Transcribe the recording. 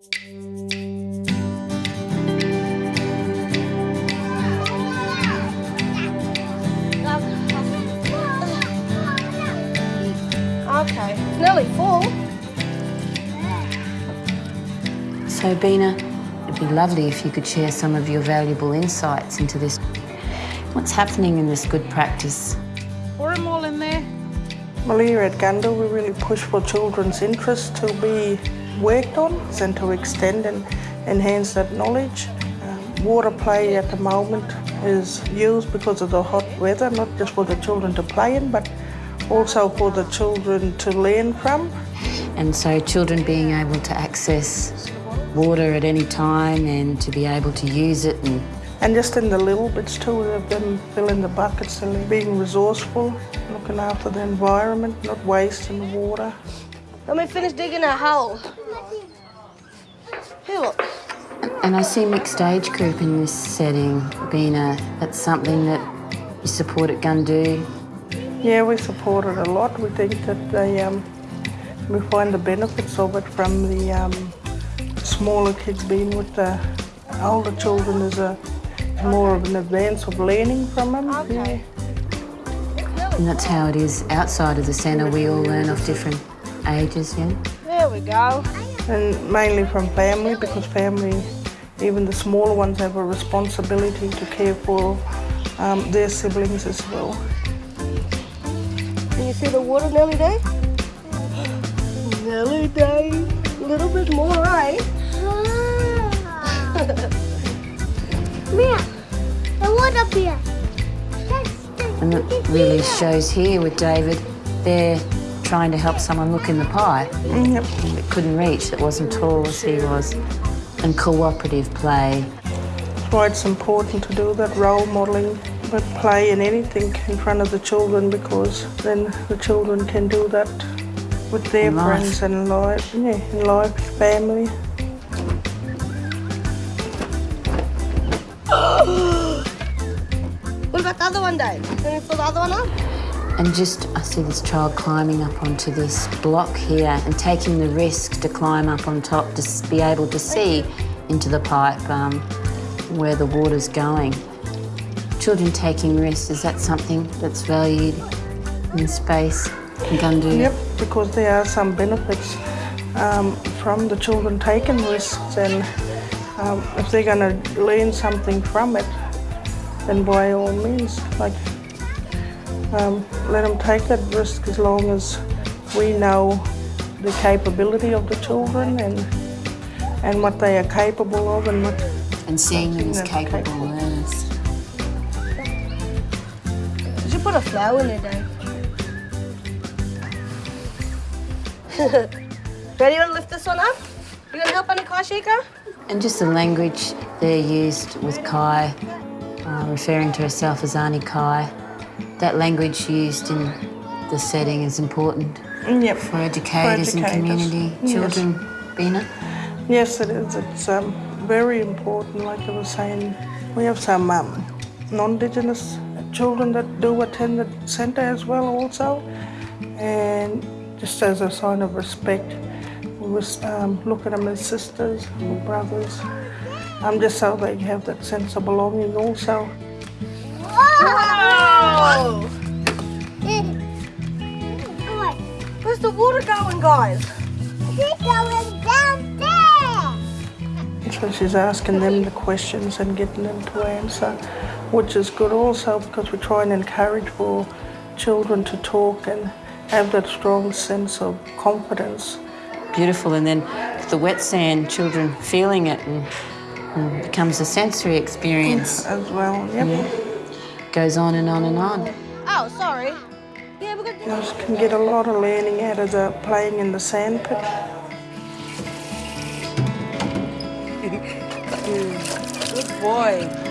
Okay, it's nearly full. So, Bina, it'd be lovely if you could share some of your valuable insights into this. What's happening in this good practice? Pour them all in there. Well, here at Gundu, we really push for children's interest to be worked on and to extend and enhance that knowledge. Um, water play at the moment is used because of the hot weather, not just for the children to play in, but also for the children to learn from. And so, children being able to access water at any time and to be able to use it and And just in the little bits too, of them filling the buckets and being resourceful, looking after the environment, not wasting the water. Let me finish digging a hole. Here, look. And I see mixed age group in this setting, Bina. That's something that you support at Gundu. Yeah, we support it a lot. We think that they, um, we find the benefits of it from the um, smaller kids being with the older children is a more of an advance of learning from them. Okay. And that's how it is outside of the centre. We all learn off different ages, yeah? There we go. And mainly from family because family, even the smaller ones, have a responsibility to care for um, their siblings as well. Can you see the water Nelly Day? Nelly Day, A little bit more, eh? Mia, the water beer. And it really shows here with David, they're trying to help someone look in the pie Yep. that couldn't reach, it wasn't tall as he was. And cooperative play. That's why it's important to do that role modelling, but play in anything in front of the children because then the children can do that with their In life. friends and life, yeah, in life, family. What about the other one, Dave? Can you fill the other one up? And just, I see this child climbing up onto this block here and taking the risk to climb up on top to be able to see into the pipe um, where the water's going. Children taking risks, is that something that's valued in space in Gundu? Yep, because there are some benefits um, from the children taking risks, and um, if they're going to learn something from it, then by all means, like um, let them take that risk as long as we know the capability of the children and and what they are capable of and what And seeing them as capable capable. learners. Did you put a flower in there, Dave? Ready to lift this one up? You gonna help on the car shaker? And just the language they're used with Kai, uh, referring to herself as Auntie Kai. That language used in the setting is important yep for educators and educators. community. Yes. Children, Bina? Yes, it is. It's um, very important. Like I was saying, we have some um, non-Indigenous children that do attend the centre as well, also. And just as a sign of respect, we was, um, look at them as sisters or brothers. Um, just so they have that sense of belonging, also. Oh! Where's the water going, guys? It's going down there. So she's asking them the questions and getting them to answer, which is good also because we try and encourage for children to talk and have that strong sense of confidence. Beautiful. And then the wet sand, children feeling it and, and becomes a sensory experience. as well. Yep. Goes on and on and on. Oh, sorry. Yeah, we're good. You just can get a lot of learning out of the playing in the sand pit. Good boy.